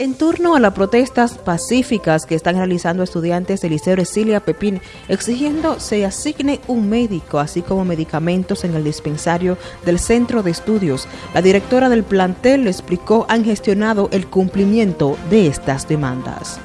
En turno a las protestas pacíficas que están realizando estudiantes del Liceo Cecilia Pepín, exigiendo se asigne un médico, así como medicamentos en el dispensario del centro de estudios, la directora del plantel explicó han gestionado el cumplimiento de estas demandas.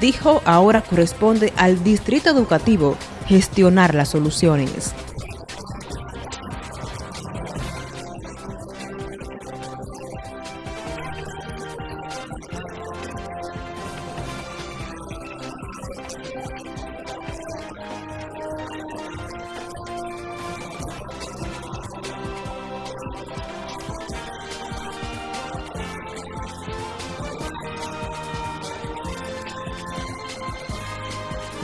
Dijo ahora corresponde al distrito educativo gestionar las soluciones.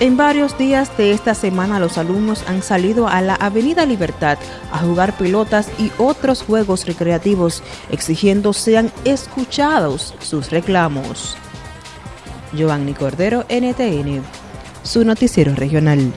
En varios días de esta semana los alumnos han salido a la Avenida Libertad a jugar pelotas y otros juegos recreativos exigiendo sean escuchados sus reclamos. Giovanni Cordero, NTN, su noticiero regional.